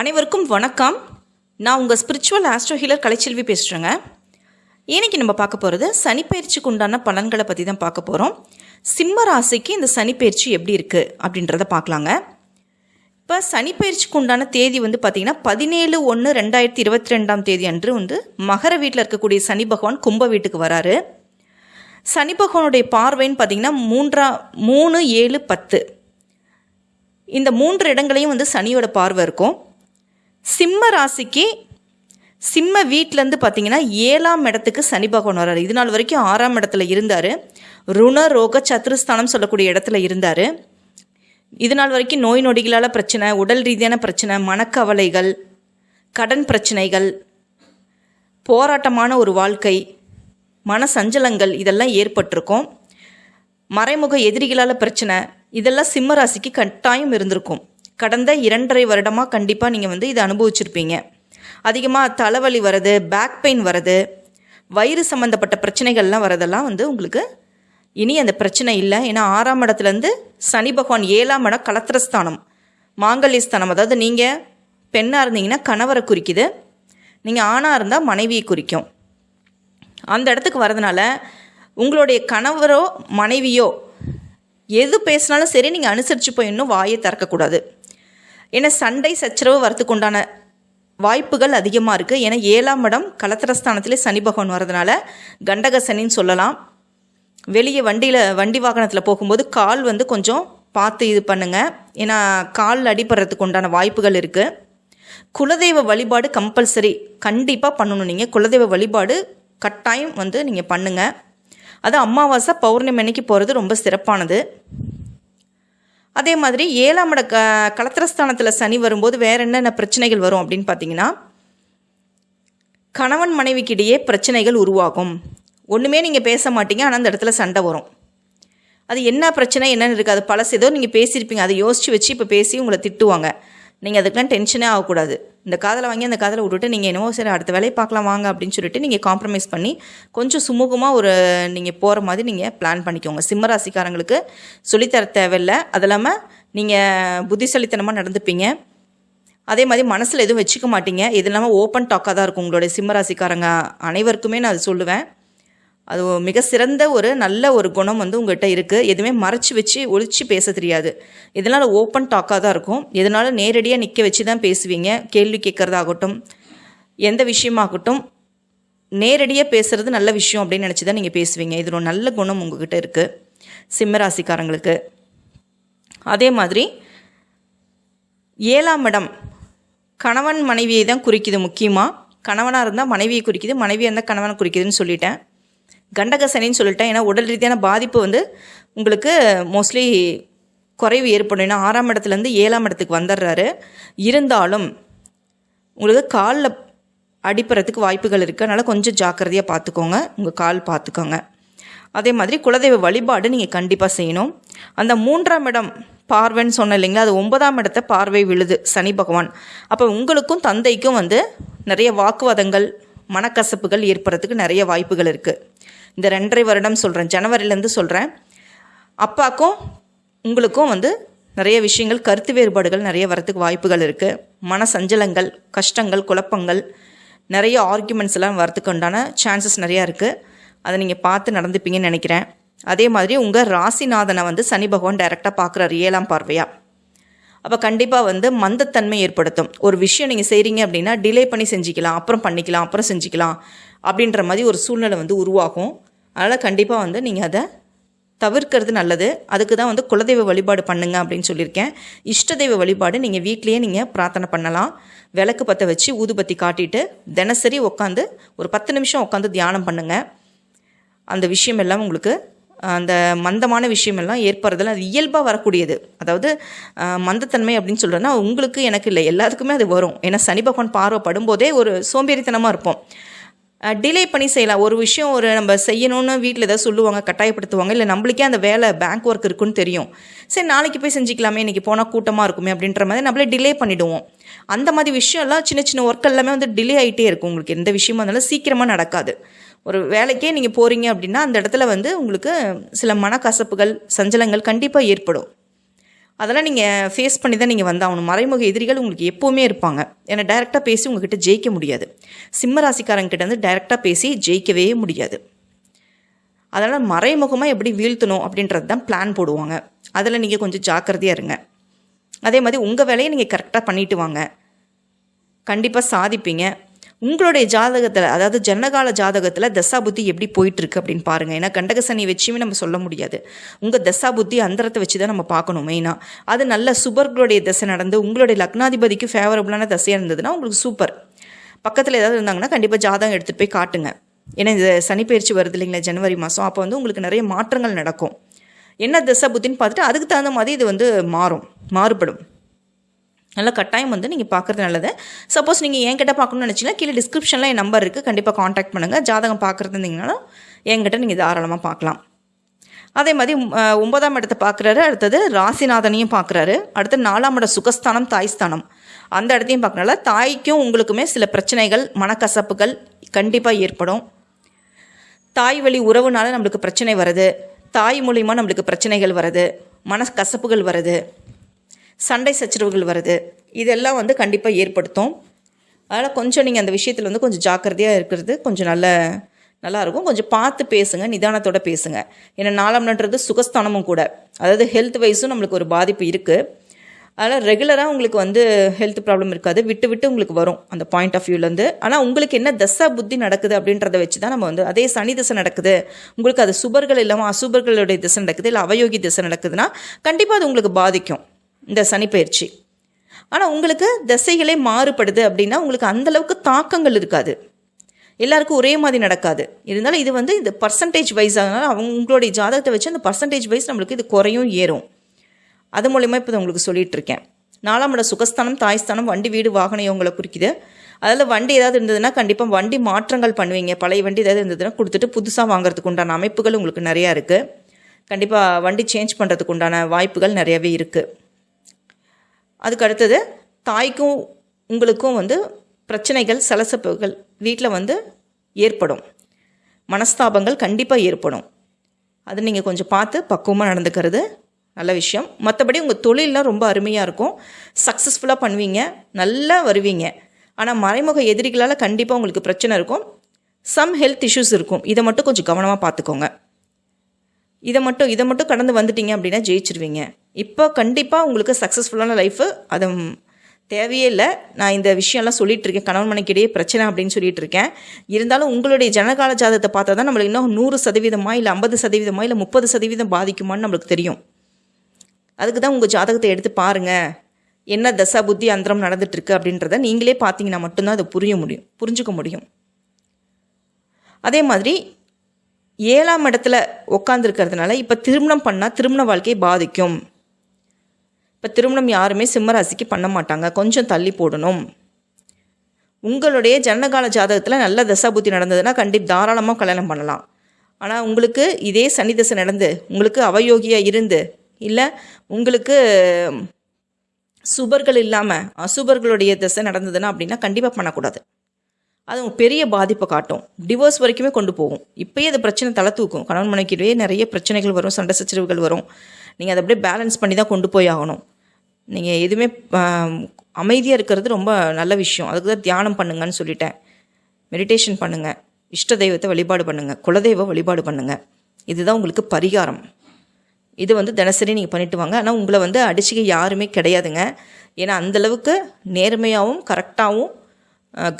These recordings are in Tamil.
அனைவருக்கும் வணக்கம். நான் உங்கள் ஸ்பிரிச்சுவல் ஆஸ்ட்ரோ ஹீலர் கலைச்செல்வி பேசுகிறேங்க இன்றைக்கி நம்ம பார்க்க போகிறது சனிப்பெயர்ச்சிக்கு உண்டான பலன்களை பற்றி தான் பார்க்க போகிறோம் சிம்ம ராசிக்கு இந்த சனிப்பயிற்சி எப்படி இருக்குது அப்படின்றத பார்க்கலாங்க. இப்போ சனிப்பெயர்ச்சிக்கு உண்டான தேதி வந்து பார்த்திங்கன்னா பதினேழு ஒன்று ரெண்டாயிரத்தி இருபத்தி ரெண்டாம் தேதி அன்று வந்து மகர வீட்டில் இருக்கக்கூடிய சனி பகவான் கும்ப வீட்டுக்கு வராரு. சனி பகவானுடைய பார்வைன்னு பார்த்திங்கன்னா மூன்றா மூணு ஏழு பத்து. இந்த மூன்று இடங்களையும் வந்து சனியோட பார்வை இருக்கும். சிம்ம ராசிக்கு சிம்ம வீட்டிலேருந்து பார்த்தீங்கன்னா ஏழாம் இடத்துக்கு சனி பகவான் வர்றாரு. இது நாள் வரைக்கும் ஆறாம் இடத்துல இருந்தார். ருண ரோக சத்துருஸ்தானம் சொல்லக்கூடிய இடத்துல இருந்தார். இது நாள் வரைக்கும் நோய் நொடிகளால் பிரச்சனை உடல் ரீதியான பிரச்சனை மனக்கவலைகள் கடன் பிரச்சனைகள் போராட்டமான ஒரு வாழ்க்கை மன சஞ்சலங்கள் இதெல்லாம் ஏற்பட்டிருக்கும். மறைமுக எதிரிகளால் பிரச்சனை இதெல்லாம் சிம்ம ராசிக்கு கட்டாயம் இருந்திருக்கும். கடந்த இரண்டரை வருடமாக கண்டிப்பாக நீங்கள் வந்து இதை அனுபவிச்சிருப்பீங்க. அதிகமாக தலைவலி வர்றது பேக் பெயின் வர்றது வயிறு சம்மந்தப்பட்ட பிரச்சனைகள்லாம் வரதெல்லாம் வந்து உங்களுக்கு இனி அந்த பிரச்சனை இல்லை. ஏன்னா ஆறாம் இடத்துலேருந்து சனி பகவான் ஏழாம் இடம் கலத்திரஸ்தானம் மாங்கல்யஸ்தானம். அதாவது நீங்கள் பெண்ணாக இருந்தீங்கன்னா கணவரை குறிக்குது. நீங்கள் ஆணாக இருந்தால் மனைவியை குறிக்கும். அந்த இடத்துக்கு வரதுனால உங்களுடைய கணவரோ மனைவியோ எது பேசினாலும் சரி நீங்கள் அனுசரித்து போய் இன்னும் வாயை திறக்கக்கூடாது. ஏன்னா சண்டை சச்சரவு வரத்துக்கு உண்டான வாய்ப்புகள் அதிகமாக இருக்குது ஏன்னா ஏழாம் இடம் கலத்திரஸ்தானத்திலே சனி பகவான் வரதுனால கண்டக சனின்னு சொல்லலாம். வெளியே வண்டியில் வண்டி வாகனத்தில் போகும்போது கால் வந்து கொஞ்சம் பார்த்து இது பண்ணுங்கள் ஏன்னா கால் அடிபடுறதுக்கு உண்டான வாய்ப்புகள் இருக்குது குலதெய்வ வழிபாடு கம்பல்சரி கண்டிப்பாக பண்ணணும் நீங்கள் குலதெய்வ வழிபாடு கட்டாயம் வந்து நீங்கள் பண்ணுங்கள் அது அமாவாசை பௌர்ணமி அன்னைக்கு போகிறது ரொம்ப சிறப்பானது. அதே மாதிரி ஏழாம் இட க கலத்திரஸ்தானத்தில் சனி வரும்போது வேறு என்னென்ன பிரச்சனைகள் வரும் அப்படின்னு பார்த்தீங்கன்னா கணவன் மனைவிக்கிடையே பிரச்சனைகள் உருவாகும். ஒன்றுமே நீங்கள் பேச மாட்டீங்க ஆனால் அந்த இடத்துல சண்டை வரும். அது என்ன பிரச்சனை என்னென்னு இருக்குது அது பழசு. ஏதோ நீங்கள் பேசியிருப்பீங்க. அதை யோசித்து வச்சு இப்போ பேசி உங்களை திட்டுவாங்க. நீங்கள் அதுக்கெலாம் டென்ஷனே ஆகக்கூடாது. இந்த காதலை வாங்கி அந்த காதலை விட்டுட்டு நீங்கள் என்னவோ சரி அடுத்த வேலையை பார்க்கலாம் வாங்க அப்படின்னு சொல்லிட்டு நீங்கள் காம்ப்ரமைஸ் பண்ணி கொஞ்சம் சுமூகமாக ஒரு நீங்கள் போகிற மாதிரி நீங்கள் பிளான் பண்ணிக்கோங்க. சிம்மராசிக்காரங்களுக்கு சொல்லித்தர தேவையில்லை. அது இல்லாமல் நீங்கள் புத்திசாலித்தனமாக நடந்துப்பீங்க. அதே மாதிரி மனசில் எதுவும் வச்சுக்க மாட்டீங்க. இது இல்லாமல் ஓப்பன் டாக்காக தான் இருக்கும் உங்களுடைய சிம்மராசிக்காரங்க அனைவருக்குமே நான் அது சொல்லுவேன். அது மிக சிறந்த ஒரு நல்ல ஒரு குணம் வந்து உங்கள்கிட்ட இருக்குது எதுவுமே மறைச்சி வச்சு ஒழிச்சு பேச தெரியாது. இதனால் ஓப்பன் டாக்காக தான் இருக்கும். இதனால் நேரடியாக நிற்க வச்சு தான் பேசுவீங்க. கேள்வி கேட்குறதாகட்டும் எந்த விஷயமாகட்டும் நேரடியாக பேசுகிறது நல்ல விஷயம் அப்படின்னு நினச்சி தான் நீங்கள் பேசுவீங்க. இது ஒரு நல்ல குணம் உங்ககிட்ட இருக்குது சிம்மராசிக்காரங்களுக்கு அதே மாதிரி ஏழாம் இடம் கணவன் மனைவியை தான் குறிக்குது முக்கியமாக கணவனாக இருந்தால் மனைவியை குறிக்குது மனைவியாக இருந்தால் கணவனை குறிக்குதுன்னு சொல்லிட்டேன். கண்டக சனின்னு சொல்லிட்டேன். ஏன்னா உடல் ரீதியான பாதிப்பு வந்து உங்களுக்கு மோஸ்ட்லி குறைவு ஏற்படும். ஏன்னா ஆறாம் இடத்துலேருந்து ஏழாம் இடத்துக்கு வந்துடுறாரு. இருந்தாலும் உங்களுக்கு காலில் அடிப்படுறதுக்கு வாய்ப்புகள் இருக்குது அதனால் கொஞ்சம் ஜாக்கிரதையாக பார்த்துக்கோங்க உங்கள் கால் பார்த்துக்கோங்க அதே மாதிரி குலதெய்வ வழிபாடு நீங்கள் கண்டிப்பாக செய்யணும். அந்த மூன்றாம் இடம் பார்வைன்னு சொன்னேன் இல்லைங்களா? அது ஒன்பதாம் இடத்த பார்வை விழுது சனி பகவான். அப்போ உங்களுக்கும் தந்தைக்கும் வந்து நிறைய வாக்குவாதங்கள் மனக்கசப்புகள் ஏற்படுறதுக்கு நிறைய வாய்ப்புகள் இருக்குது இந்த ரெண்டரை வருடம் சொல்கிறேன் ஜனவரிலேருந்து சொல்கிறேன் அப்பாக்கும் உங்களுக்கும் வந்து நிறைய விஷயங்கள் கருத்து வேறுபாடுகள் நிறைய வரத்துக்கு வாய்ப்புகள் இருக்குது மன சஞ்சலங்கள் கஷ்டங்கள் குழப்பங்கள் நிறைய ஆர்குமெண்ட்ஸ் எல்லாம் வரத்துக்கு உண்டான சான்சஸ் நிறையா இருக்குது அதை நீங்கள் பார்த்து நடந்துப்பீங்கன்னு நினைக்கிறேன். அதே மாதிரி உங்கள் ராசிநாதனை வந்து சனி பகவான் டைரெக்டாக பார்க்குறாரு ஏழாம் பார்வையாக அப்போ கண்டிப்பாக வந்து மந்தத்தன்மை ஏற்படுத்தும். ஒரு விஷயம் நீங்கள் செய்கிறீங்க அப்படின்னா டிலே பண்ணி செஞ்சுக்கலாம் அப்புறம் பண்ணிக்கலாம் அப்புறம் செஞ்சுக்கலாம் அப்படின்ற மாதிரி ஒரு சூழ்நிலை வந்து உருவாகும். அதனால் கண்டிப்பாக வந்து நீங்கள் அதை தவிர்க்கிறது நல்லது. அதுக்கு தான் வந்து குலதெய்வ வழிபாடு பண்ணுங்க அப்படின்னு சொல்லியிருக்கேன். இஷ்ட தெய்வ வழிபாடு நீங்கள் வீட்லேயே நீங்கள் பிரார்த்தனை பண்ணலாம். விளக்கு பற்ற வச்சு ஊதுபத்தி காட்டிட்டு தினசரி உட்காந்து ஒரு பத்து நிமிஷம் உட்காந்து தியானம் பண்ணுங்கள் அந்த விஷயம் எல்லாம் உங்களுக்கு அந்த மந்தமான விஷயமெல்லாம் ஏற்படுறதுல அது இயல்பாக வரக்கூடியது. அதாவது மந்தத்தன்மை அப்படின்னு சொல்கிறேன்னா உங்களுக்கு எனக்கு இல்லை. எல்லாத்துக்குமே அது வரும். ஏன்னா சனி பகவான் பார்வை படும்போதே ஒரு சோம்பேறித்தனமாக இருப்போம். டிலே பண்ணி செய்யலாம். ஒரு விஷயம் ஒரு நம்ம செய்யணும்னு வீட்டில் ஏதாவது சொல்லுவாங்க கட்டாயப்படுத்துவாங்க இல்லை நம்மளுக்கே அந்த வேலை பேங்க் ஒர்க் இருக்குன்னு தெரியும். சரி நாளைக்கு போய் செஞ்சுக்கலாமே இன்றைக்கி போனால் கூட்டமாக இருக்குமே அப்படின்ற மாதிரி நம்மளே டிலே பண்ணிவிடுவோம் அந்த மாதிரி விஷயம்லாம் சின்ன சின்ன ஒர்க் எல்லாமே வந்து டிலே ஆகிட்டே இருக்கும். உங்களுக்கு எந்த விஷயமா இருந்தாலும் சீக்கிரமாக நடக்காது. ஒரு வேலைக்கே நீங்கள் போகிறீங்க அப்படின்னா அந்த இடத்துல வந்து உங்களுக்கு சில மனக்கசப்புகள் சஞ்சலங்கள் கண்டிப்பாக ஏற்படும். அதெல்லாம் நீங்கள் ஃபேஸ் பண்ணி தான் நீங்கள் வந்தாகணும். மறைமுக எதிரிகள் உங்களுக்கு எப்போவுமே இருப்பாங்க. ஏன்னா டைரெக்டாக பேசி உங்ககிட்ட ஜெயிக்க முடியாது. சிம்ம ராசிக்காரங்கிட்ட வந்து டைரெக்டாக பேசி ஜெயிக்கவே முடியாது. அதனால் மறைமுகமாக எப்படி வீழ்த்தணும் அப்படின்றது தான் பிளான் போடுவாங்க. அதில் நீங்கள் கொஞ்சம் ஜாக்கிரதையாக இருங்க. அதே மாதிரி உங்கள் வேலையை நீங்கள் கரெக்டாக பண்ணிட்டு வாங்க. கண்டிப்பாக சாதிப்பீங்க. உங்களுடைய ஜாதகத்தில் அதாவது ஜனகால ஜாதகத்தில் தசா புத்தி எப்படி போயிட்டுருக்கு அப்படின்னு பாருங்கள் ஏன்னா கண்டக சனி வச்சுமே நம்ம சொல்ல முடியாது. உங்கள் தசா புத்தி அந்தரத்தை வச்சு தான் நம்ம பார்க்கணும் மெயினாக அது நல்ல சுபர்களுடைய தசை நடந்து உங்களுடைய லக்னாதிபதிக்கு ஃபேவரபுளான தசையாக இருந்ததுன்னா உங்களுக்கு சூப்பர் பக்கத்தில் ஏதாவது இருந்தாங்கன்னா கண்டிப்பாக ஜாதகம் எடுத்துகிட்டு போய் காட்டுங்க. ஏன்னா இந்த சனிப்பயிற்சி வருது இல்லைங்களா ஜனவரி மாதம் அப்போ வந்து உங்களுக்கு நிறைய மாற்றங்கள் நடக்கும். என்ன தசை புத்தின்னு பார்த்துட்டு அதுக்கு தகுந்த மாதிரி இது வந்து மாறும் மாறுபடும். நல்ல கட்டாயம் வந்து நீங்கள் பார்க்குறது நல்லது. சப்போஸ் நீங்கள் என்கிட்ட பார்க்கணும்னு நினச்சிங்கன்னா கீழே டிஸ்கிரிப்ஷனில் என் நம்பர் இருக்குது கண்டிப்பாக காண்டாக்ட் பண்ணுங்கள் ஜாதகம் பார்க்குறது இருந்தீங்கனாலும் என்கிட்ட நீங்கள் தாராளமாக பார்க்கலாம் அதே மாதிரி ஒன்பதாம் இடத்தை பார்க்குறாரு அடுத்தது ராசிநாதனையும் பார்க்குறாரு அடுத்து நாலாம் இட சுகஸ்தானம் தாய்ஸ்தானம். அந்த இடத்தையும் பார்க்கறனால தாய்க்கும் உங்களுக்குமே சில பிரச்சனைகள் மனக்கசப்புகள் கண்டிப்பாக ஏற்படும். தாய் வழி உறவுனால நம்மளுக்கு பிரச்சனை வருது. தாய் மூலிமா நம்மளுக்கு பிரச்சனைகள் வருது. மனக்கசப்புகள் வருது. சண்டை சச்சரவுகள் வருது. இதெல்லாம் வந்து கண்டிப்பாக ஏற்படுத்தும். அதனால் கொஞ்சம் நீங்கள் அந்த விஷயத்தில் வந்து கொஞ்சம் ஜாக்கிரதையாக இருக்கிறது கொஞ்சம் நல்ல நல்லா இருக்கும். கொஞ்சம் பார்த்து பேசுங்க நிதானத்தோட பேசுங்க. ஏன்னா நாலாம்ன்றது சுகஸ்தானமும் கூட. அதாவது ஹெல்த் வைஸும் நம்மளுக்கு ஒரு பாதிப்பு இருக்குது அதனால் ரெகுலராக உங்களுக்கு வந்து ஹெல்த் ப்ராப்ளம் இருக்காது. விட்டு விட்டு உங்களுக்கு வரும் அந்த பாயிண்ட் ஆஃப் வியூலேருந்து ஆனால் உங்களுக்கு என்ன தசா புத்தி நடக்குது அப்படின்றத வச்சு தான் நம்ம வந்து அதே சனி திசை நடக்குது. உங்களுக்கு அது சுபர்கள் இல்லாமல் அசுபர்களுடைய திசை நடக்குது இல்லை அவயோகி திசை நடக்குதுன்னா கண்டிப்பாக அது உங்களுக்கு பாதிக்கும். இந்த சனிப்பயிற்சி ஆனால் உங்களுக்கு திசைகளே மாறுபடுது அப்படின்னா உங்களுக்கு அந்தளவுக்கு தாக்கங்கள் இருக்காது. எல்லாருக்கும் ஒரே மாதிரி நடக்காது. இருந்தாலும் இது வந்து இந்த பர்சன்டேஜ் வைஸ் அதனால் அவங்களுடைய ஜாதகத்தை வச்சு அந்த பர்சன்டேஜ் வைஸ் நம்மளுக்கு இது குறையும் ஏறும். அது மூலயமா இப்போ உங்களுக்கு சொல்லிட்டு இருக்கேன். நாலாம் இட சுகஸ்தானம் தாய்ஸ்தானம் வண்டி வீடு வாகனம் இவங்களை குறிக்குது. அதில் வண்டி ஏதாவது இருந்ததுன்னா கண்டிப்பாக வண்டி மாற்றங்கள் பண்ணுவீங்க. பழைய வண்டி ஏதாவது இருந்ததுன்னா கொடுத்துட்டு புதுசாக வாங்குறதுக்கு உண்டான அமைப்புகள் உங்களுக்கு நிறையா இருக்குது கண்டிப்பாக வண்டி சேஞ்ச் பண்ணுறதுக்கு உண்டான வாய்ப்புகள் நிறையவே இருக்குது அதுக்கு அடுத்தது தாய்க்கும் உங்களுக்கும் வந்து பிரச்சனைகள் சலசப்புகள் வீட்டில் வந்து ஏற்படும். மனஸ்தாபங்கள் கண்டிப்பாக ஏற்படும். அது நீங்கள் கொஞ்சம் பார்த்து பக்குவமாக நடந்துக்கிறது நல்ல விஷயம். மற்றபடி உங்கள் தொழிலெலாம் ரொம்ப அருமையாக இருக்கும். சக்ஸஸ்ஃபுல்லாக பண்ணுவீங்க நல்லா வருவீங்க. ஆனால் மறைமுக எதிரிகளால் கண்டிப்பாக உங்களுக்கு பிரச்சனை இருக்கும். சம் ஹெல்த் இஷ்யூஸ் இருக்கும். இதை மட்டும் கொஞ்சம் கவனமாக பார்த்துக்கோங்க. இதை மட்டும் இதை மட்டும் கடந்து வந்துட்டீங்க அப்படின்னா ஜெயிச்சிருவீங்க. இப்போ கண்டிப்பாக உங்களுக்கு சக்ஸஸ்ஃபுல்லான லைஃபு அது தேவையே இல்லை. நான் இந்த விஷயம்லாம் சொல்லிட்டு இருக்கேன். கணவன் மனைக்கிடையே பிரச்சனை அப்படின்னு சொல்லிட்டு இருக்கேன். இருந்தாலும் உங்களுடைய ஜனகால ஜாதகத்தை பார்த்தா தான் நம்மளுக்கு இன்னும் நூறு சதவீதமா இல்லை ஐம்பது சதவீதமா இல்லை முப்பது சதவீதம் பாதிக்குமான்னு நம்மளுக்கு தெரியும். அதுக்கு தான் உங்கள் ஜாதகத்தை எடுத்து பாருங்கள் என்ன தசா புத்தி அந்தரம் நடந்துட்டுருக்கு அப்படின்றத நீங்களே பார்த்தீங்கன்னா மட்டும்தான் அதை புரிய முடியும். புரிஞ்சுக்க முடியும். அதே மாதிரி ஏழாம் இடத்துல உட்காந்துருக்கிறதுனால இப்போ திருமணம் பண்ணால் திருமண வாழ்க்கையை பாதிக்கும். இப்போ திருமணம் யாருமே சிம்மராசிக்கு பண்ண மாட்டாங்க. கொஞ்சம் தள்ளி போடணும். உங்களுடைய ஜனகால ஜாதகத்தில் நல்ல தசாபுத்தி நடந்ததுன்னா கண்டிப்பாக தாராளமாக கல்யாணம் பண்ணலாம். ஆனால் உங்களுக்கு இதே சனி தசை நடந்து உங்களுக்கு அவயோகியாக இருந்து இல்லை உங்களுக்கு சுபர்கள் இல்லாமல் அசுபர்களுடைய தசை நடந்ததுன்னா அப்படின்னா கண்டிப்பாக பண்ணக்கூடாது. அது பெரிய பாதிப்பை காட்டும். டிவோர்ஸ் வரைக்குமே கொண்டு போகும். இப்போயே அது பிரச்சனை தலை தூக்கும். கணவன் மனைக்கிடையே நிறைய பிரச்சனைகள் வரும் சண்டை சச்சரவுகள் வரும். நீங்கள் அதை அப்படியே பேலன்ஸ் பண்ணி தான் கொண்டு போய் ஆகணும். நீங்கள் எதுவுமே அமைதியாக இருக்கிறது ரொம்ப நல்ல விஷயம். அதுக்கு தான் தியானம் பண்ணுங்கன்னு சொல்லிட்டேன். மெடிடேஷன் பண்ணுங்கள் இஷ்ட தெய்வத்தை வழிபாடு பண்ணுங்கள் குலதெய்வ வழிபாடு பண்ணுங்கள் இதுதான் உங்களுக்கு பரிகாரம். இது வந்து தினசரி நீங்கள் பண்ணிட்டு வாங்க. ஆனால் உங்களை வந்து அடிச்சுக்க யாருமே கிடையாதுங்க. ஏன்னா அந்தளவுக்கு நேர்மையாகவும் கரெக்டாகவும்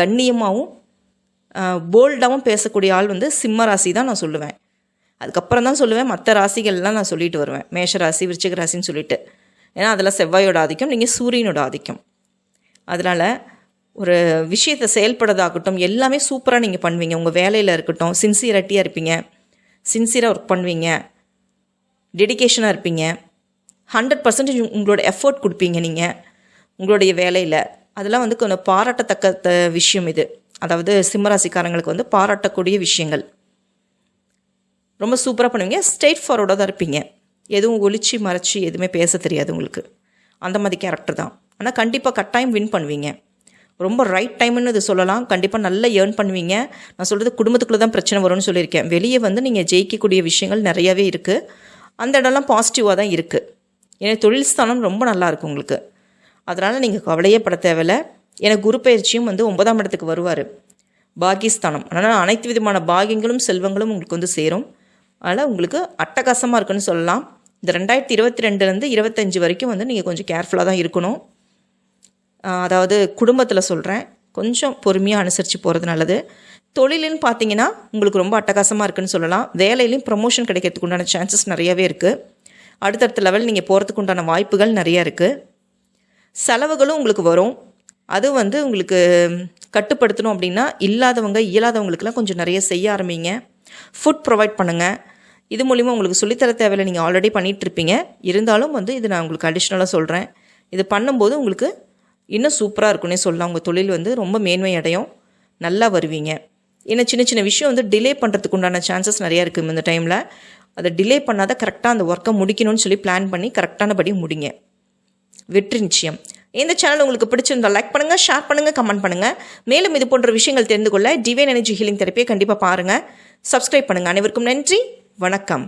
கண்ணியமாகவும் போல்டாகவும் பேசக்கூடிய ஆள் வந்து சிம்ம ராசி தான் நான் சொல்லுவேன். அதுக்கப்புறம் தான் சொல்லுவேன். மற்ற ராசிகள்லாம் நான் சொல்லிட்டு வருவேன். மேஷ ராசி விருச்சிக ராசின்னு சொல்லிட்டு. ஏன்னா அதில் செவ்வாயோட ஆதிக்கம் நீங்கள் சூரியனோட ஆதிக்கம். அதனால் ஒரு விஷயத்தை செயல்படுறதாகட்டும் எல்லாமே சூப்பராக நீங்கள் பண்ணுவீங்க. உங்கள் வேலையில் இருக்கட்டும் சின்சியரிட்டியாக இருப்பீங்க. சின்சியராக ஒர்க் பண்ணுவீங்க. டெடிகேஷனாக இருப்பீங்க. ஹண்ட்ரட் பர்சன்டேஜ் உங்களோட எஃபோர்ட் கொடுப்பீங்க நீங்கள் உங்களுடைய வேலையில். அதெல்லாம் வந்து கொஞ்சம் பாராட்டத்தக்க த- விஷயம் இது. அதாவது சிம்மராசிக்காரங்களுக்கு வந்து பாராட்டக்கூடிய விஷயங்கள். ரொம்ப சூப்பராக பண்ணுவீங்க. ஸ்ட்ரெயிட் ஃபார்வர்டாக தான் இருப்பீங்க. எதுவும் ஒழிச்சு மறைச்சி எதுவுமே பேச தெரியாது உங்களுக்கு. அந்த மாதிரி கேரக்டர் தான். ஆனால் கண்டிப்பாக கட்டாயம் வின் பண்ணுவீங்க. ரொம்ப ரைட் டைம்னு இது சொல்லலாம். கண்டிப்பாக நல்லா ஏர்ன் பண்ணுவீங்க. நான் சொல்கிறது குடும்பத்துக்குள்ளே தான் பிரச்சனை வரும்னு சொல்லியிருக்கேன். வெளியே வந்து நீங்கள் ஜெயிக்கக்கூடிய விஷயங்கள் நிறையவே இருக்குது அந்த இடம்லாம் பாசிட்டிவாக தான் இருக்குது ஏன்னா தொழில் ஸ்தானம் ரொம்ப நல்லா இருக்கும் உங்களுக்கு. அதனால் நீங்கள் கவலையே பட தேவையில்ல. எனக்கு குரு பயிற்சியும் வந்து ஒன்பதாம் இடத்துக்கு வருவார். பாகிஸ்தானம். அதனால் அனைத்து விதமான பாகியங்களும் செல்வங்களும் உங்களுக்கு வந்து சேரும். அதனால் உங்களுக்கு அட்டகாசமாக இருக்குன்னு சொல்லலாம். இந்த ரெண்டாயிரத்தி இருபத்தி ரெண்டுலேருந்து இருபத்தஞ்சி வரைக்கும் வந்து நீங்கள் கொஞ்சம் கேர்ஃபுல்லாக தான் இருக்கணும். அதாவது குடும்பத்தில் சொல்கிறேன் கொஞ்சம் பொறுமையாக அனுசரித்து போகிறது நல்லது. தொழிலுன்னு பார்த்தீங்கன்னா உங்களுக்கு ரொம்ப அட்டகாசமாக இருக்குன்னு சொல்லலாம். வேலையிலையும் ப்ரமோஷன் கிடைக்கிறதுக்கு உண்டான சான்சஸ் நிறையவே இருக்குது அடுத்தடுத்த லெவல் நீங்கள் போகிறதுக்கு உண்டான வாய்ப்புகள் நிறைய இருக்குது செலவுகளும் உங்களுக்கு வரும். அது வந்து உங்களுக்கு கட்டுப்படுத்தணும் அப்படின்னா இல்லாதவங்க இயலாதவங்களுக்கெல்லாம் கொஞ்சம் நிறைய செய்ய ஆரம்பிங்க. ஃபுட் ப்ரொவைட் பண்ணுங்கள் இது மூலிமா உங்களுக்கு சொல்லித்தர தேவையில்லை. நீங்கள் ஆல்ரெடி பண்ணிகிட்டு இருப்பீங்க இருந்தாலும் வந்து இது நான் உங்களுக்கு அடிஷ்னலாக சொல்கிறேன் இது பண்ணும்போது உங்களுக்கு இன்னும் சூப்பராக இருக்குன்னே சொல்லலாம். உங்கள் தொழில் வந்து ரொம்ப மேன்மை அடையும். நல்லா வருவீங்க. ஏன்னா சின்ன சின்ன விஷயம் வந்து டிலே பண்ணுறதுக்கு உண்டான சான்சஸ் நிறையா இருக்குது இந்த டைமில் அதை டிலே பண்ணாத கரெக்டாக அந்த ஒர்க்கை முடிக்கணும்னு சொல்லி பிளான் பண்ணி கரெக்டானபடி முடிங்க. வெற்றி நிச்சயம். இந்த சேனல் உங்களுக்கு பிடிச்சிருந்தா லைக் பண்ணுங்கள் ஷேர் பண்ணுங்க கமெண்ட் பண்ணுங்கள் மேலும் இது போன்ற விஷயங்கள் தெரிந்து கொள்ள டிவைன் எனர்ஜி ஹீலிங் தெரப்பியை கண்டிப்பாக பாருங்கள் சப்ஸ்கிரைப் பண்ணுங்கள் அனைவருக்கும் நன்றி. வணக்கம்.